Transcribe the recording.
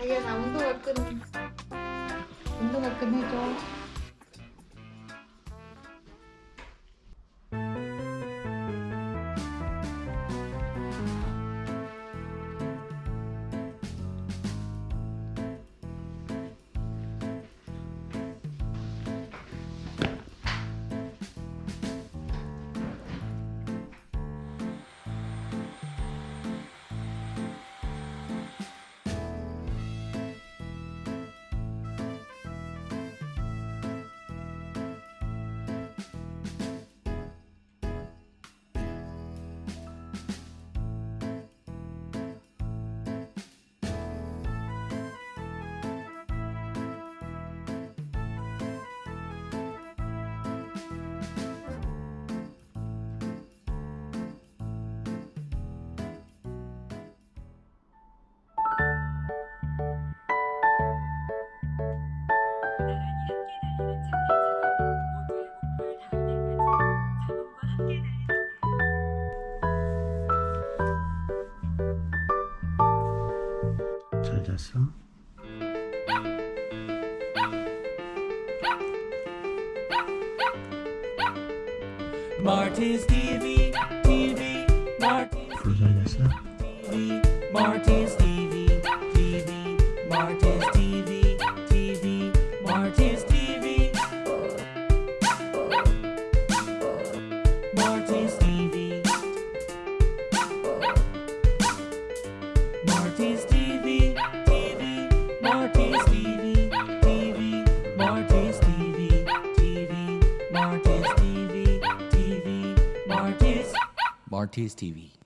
리안아 운동화 끈 운동화 끈 해줘 잘 잤어? Marty's TV, TV, Marty's 불잘 잤어? TV, Marty's TV, TV, Marty's TV, TV, Marty's TV, Marty's TV, Marty's TV, Marty's TV.